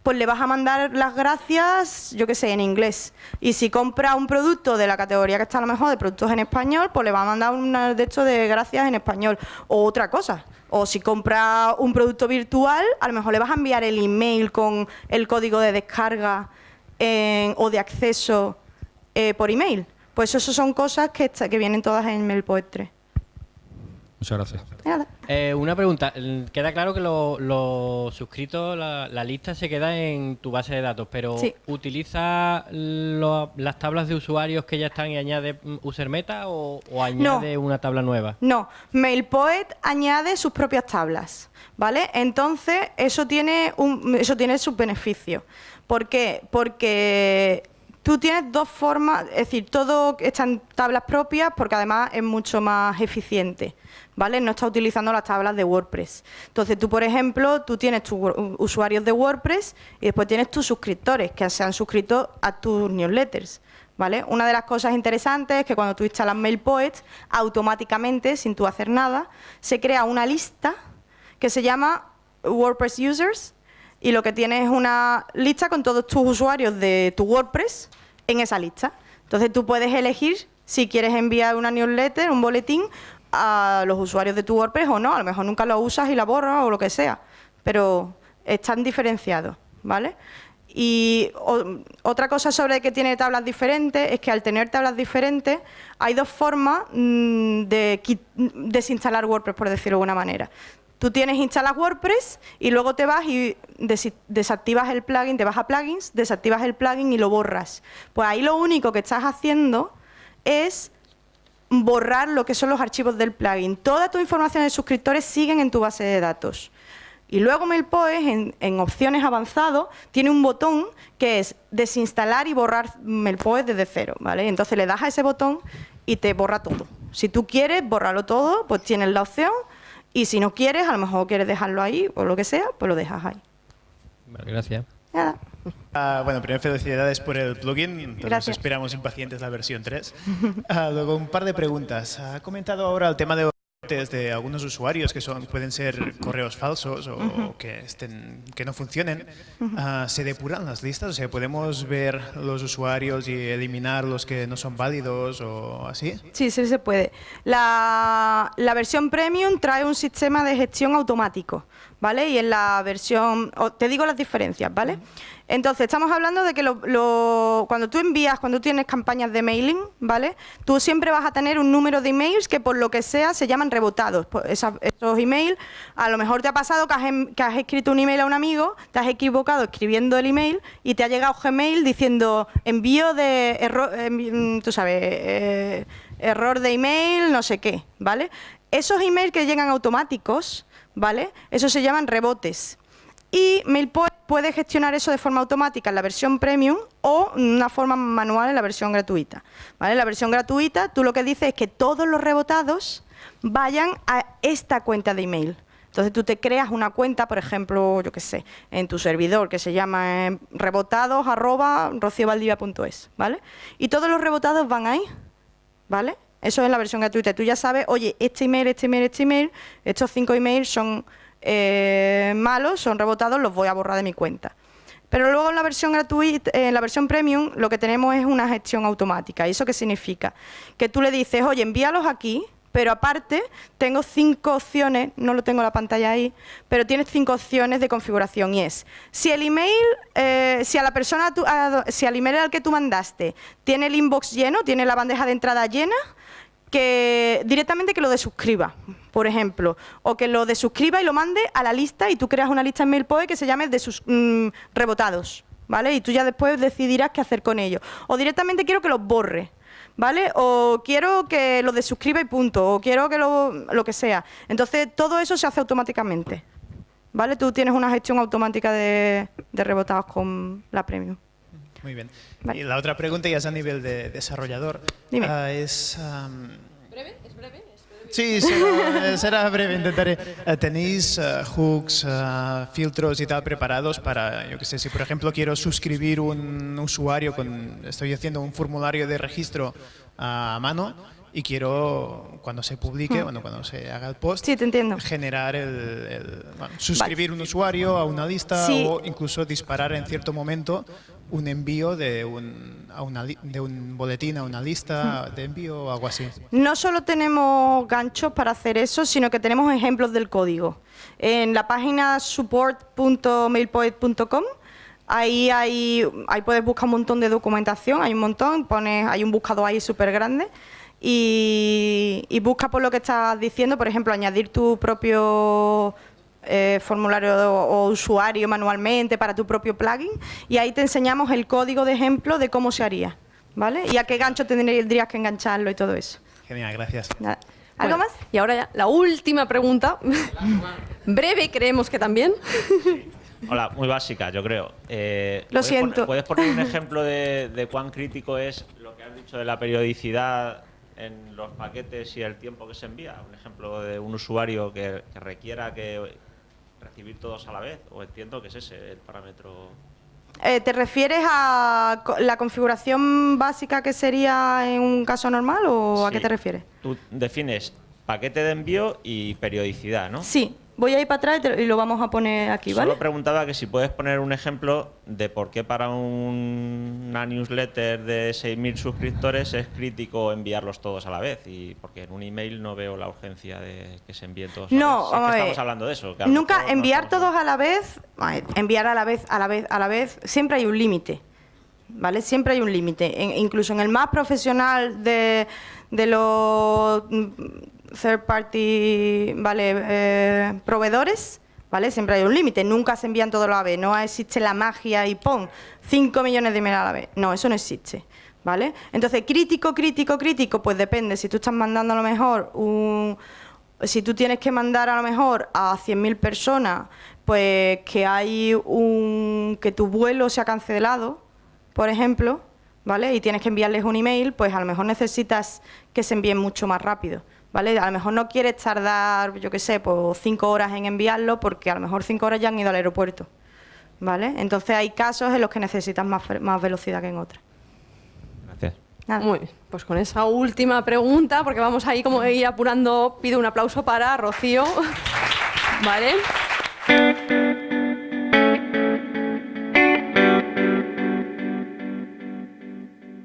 pues le vas a mandar las gracias, yo qué sé, en inglés. Y si compra un producto de la categoría que está a lo mejor de productos en español, pues le va a mandar un de hecho de gracias en español. O otra cosa. O si compra un producto virtual, a lo mejor le vas a enviar el email con el código de descarga o de acceso eh, por email. Pues eso son cosas que, que vienen todas en MailPoet 3. Muchas gracias. Nada. Eh, una pregunta. Queda claro que lo- los suscritos, la, la lista se queda en tu base de datos, pero Sí. ¿utiliza lo- las tablas de usuarios que ya están y añade mm, user meta o, o añade una tabla nueva? No, MailPoet añade sus propias tablas, ¿vale? Entonces, eso tiene, un, eso tiene sus beneficios. ¿Por qué? Porque tú tienes dos formas, es decir, todo está en tablas propias porque además es mucho más eficiente, ¿vale? No está utilizando las tablas de WordPress. Entonces, tú, por ejemplo, tú tienes tus usuarios de WordPress y después tienes tus suscriptores que se han suscrito a tus newsletters. ¿Vale? Una de las cosas interesantes es que cuando tú instalas MailPoet, automáticamente, sin tú hacer nada, se crea una lista que se llama WordPress Users y lo que tienes es una lista con todos tus usuarios de tu WordPress en esa lista. Entonces tú puedes elegir si quieres enviar una newsletter, un boletín a los usuarios de tu WordPress o no. A lo mejor nunca lo usas y la borras o lo que sea, pero están diferenciados, ¿vale? Y otra cosa sobre que tiene tablas diferentes es que al tener tablas diferentes hay dos formas mm, de desinstalar WordPress, por decirlo de alguna manera. Tú tienes, instalas WordPress y luego te vas y desactivas el plugin, te vas a plugins, desactivas el plugin y lo borras. Pues ahí lo único que estás haciendo es borrar lo que son los archivos del plugin. Toda tu información de suscriptores siguen en tu base de datos. Y luego MailPoet, en, en opciones avanzado, tiene un botón que es desinstalar y borrar MailPoet desde cero, ¿vale? Entonces le das a ese botón y te borra todo. Si tú quieres borrarlo todo, pues tienes la opción. Y si no quieres, a lo mejor quieres dejarlo ahí o lo que sea, pues lo dejas ahí. Vale, gracias. Nada. Ah, bueno, primero felicidades por el plugin. Todos esperamos impacientes la versión 3. Ah, luego un par de preguntas. Ha comentado ahora el tema de de algunos usuarios que son, pueden ser correos falsos o, que, estén, que no funcionen, ah, ¿se depuran las listas? O sea, ¿podemos ver los usuarios y eliminar los que no son válidos o así? Sí, sí se puede. La, la versión Premium trae un sistema de gestión automático. ¿Vale? Y en la versión, te digo las diferencias, ¿vale? Entonces, estamos hablando de que lo, cuando tú envías, cuando tienes campañas de mailing, ¿vale? Tú siempre vas a tener un número de emails que por lo que sea se llaman rebotados. Pues esos emails, a lo mejor te ha pasado que has, que has, escrito un email a un amigo, te has equivocado escribiendo el email y te ha llegado Gmail diciendo envío de error, em, tú sabes, eh, error de email, no sé qué, ¿vale? Esos emails que llegan automáticos, ¿vale? Eso se llaman rebotes. Y MailPoet puede gestionar eso de forma automática en la versión premium o en una forma manual en la versión gratuita. ¿vale? En la versión gratuita tú lo que dices es que todos los rebotados vayan a esta cuenta de email. Entonces tú te creas una cuenta, por ejemplo, yo qué sé, en tu servidor que se llama eh, ¿vale? Y todos los rebotados van ahí, ¿vale? Eso es la versión gratuita. Tú ya sabes, oye, este email, este email, este email, estos cinco emails son eh, malos, son rebotados, los voy a borrar de mi cuenta. Pero luego en la versión gratuita, en la versión premium, lo que tenemos es una gestión automática. ¿Y eso qué significa? Que tú le dices, oye, envíalos aquí, pero aparte tengo cinco opciones, no lo tengo en la pantalla ahí, pero tienes cinco opciones de configuración y es, si el email, eh, si a la persona, si al email al que tú mandaste tiene el inbox lleno, tiene la bandeja de entrada llena, que directamente que lo desuscriba, por ejemplo, o que lo desuscriba y lo mande a la lista y tú creas una lista en MailPoe que se llame de sus mm, rebotados, ¿vale? Y tú ya después decidirás qué hacer con ellos. O directamente quiero que los borre, ¿vale? O quiero que lo desuscriba y punto, o quiero que lo, lo que sea. Entonces, todo eso se hace automáticamente, ¿vale? Tú tienes una gestión automática de, de rebotados con la Premium. Muy bien. Y la otra pregunta ya es a nivel de desarrollador. Dime. Ah, es, ¿Breve? ¿Es breve? Sí, será, breve, intentaré. Eh, ¿Tenéis eh, hooks, eh, filtros y tal preparados para, yo qué sé, si por ejemplo quiero suscribir un usuario, con, estoy haciendo un formulario de registro a mano y quiero, cuando se publique, hmm. bueno, cuando se haga el post, sí, te entiendo. generar el, suscribir un usuario a una lista o incluso disparar en cierto momento un envío de un, a una, de un boletín a una lista de envío o algo así. No solo tenemos ganchos para hacer eso, sino que tenemos ejemplos del código. En la página support.mailpoet.com Ahí, hay, ahí puedes buscar un montón de documentación, hay un montón, pones, hay un buscador ahí súper grande y, y, busca por lo que estás diciendo, por ejemplo, añadir tu propio eh, formulario o usuario manualmente para tu propio plugin y ahí te enseñamos el código de ejemplo de cómo se haría, ¿vale? Y a qué gancho tendrías que engancharlo y todo eso. Genial, gracias. ¿Algo más? Y ahora ya, la última pregunta. Breve, creemos que también. Hola, muy básica, yo creo. Eh, lo siento. ¿Puedes poner un ejemplo de, cuán crítico es lo que has dicho de la periodicidad en los paquetes y el tiempo que se envía? Un ejemplo de un usuario que requiera que recibir todos a la vez? ¿O entiendo que es ese el parámetro? Eh, ¿Te refieres a la configuración básica que sería en un caso normal o a qué te refieres? Tú defines paquete de envío y periodicidad, ¿no? Sí, Voy a ir para atrás y lo vamos a poner aquí, ¿vale? Solo preguntaba que si puedes poner un ejemplo de por qué para una newsletter de 6.000 suscriptores es crítico enviarlos todos a la vez y porque en un email no veo la urgencia de que se envíen todos no, a la vez. estamos hablando de eso. Nunca enviar todos a la vez, enviar a la vez, a la vez, a la vez, siempre hay un límite. ¿Vale? Siempre hay un límite. incluso en el más profesional de, de los third party, ¿vale? Eh, proveedores, ¿vale? Siempre hay un límite, nunca se envían todos a la vez, no existe la magia y pon 5 millones de emails a la vez. No, eso no existe. ¿Vale? Entonces, crítico, crítico, crítico, pues depende. Si tú estás mandando a lo mejor un... Si tú tienes que mandar a lo mejor a 100.000 personas, pues que hay un... que tu vuelo se ha cancelado, por ejemplo, ¿vale? Y tienes que enviarles un email, pues a lo mejor necesitas que se envíen mucho más rápido. ¿Vale? A lo mejor no quieres tardar, yo qué sé, pues cinco horas en enviarlo porque a lo mejor cinco horas ya han ido al aeropuerto, ¿vale? Entonces hay casos en los que necesitas más, más velocidad que en otros. Gracias. Muy bien, pues con esa última pregunta, porque vamos ahí como a ir apurando, pido un aplauso para Rocío. ¿Vale?